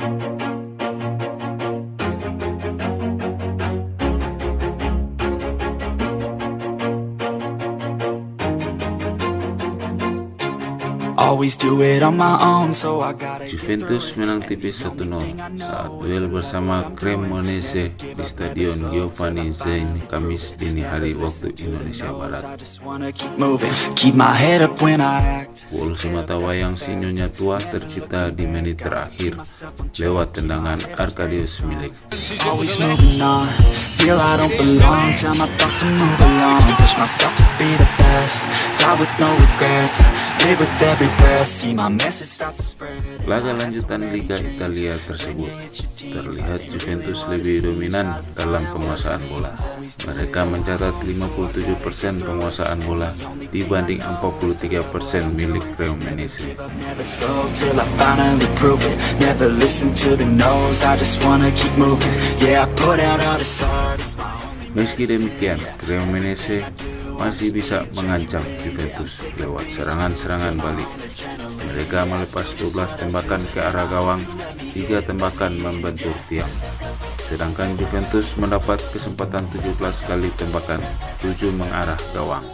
Thank you. Juventus menang tipis 1-0 saat duel bersama Cremonese di Stadion Giovanni Zain Kamis dini hari waktu Indonesia Barat. Gol semata wayang sinyonya tua tercipta di menit terakhir lewat tendangan Arkadius Milik. Feel I don't belong. Tell my thoughts to move along, push myself to be the best. Laga lanjutan Liga Italia tersebut terlihat Juventus lebih dominan dalam penguasaan bola. Mereka mencatat 57% penguasaan bola dibanding 43% milik only Meski demikian, Cremonese masih bisa mengancam Juventus lewat serangan-serangan balik. Mereka melepas 12 tembakan ke arah gawang, 3 tembakan membentur tiang. Sedangkan Juventus mendapat kesempatan 17 kali tembakan, 7 mengarah gawang.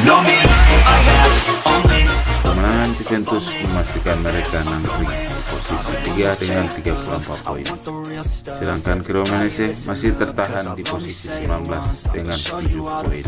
I'm Juventus memastikan mereka nangkring di posisi 3 dengan 34 poin. Sedangkan Cremonese masih tertahan di posisi 19 dengan 7 poin.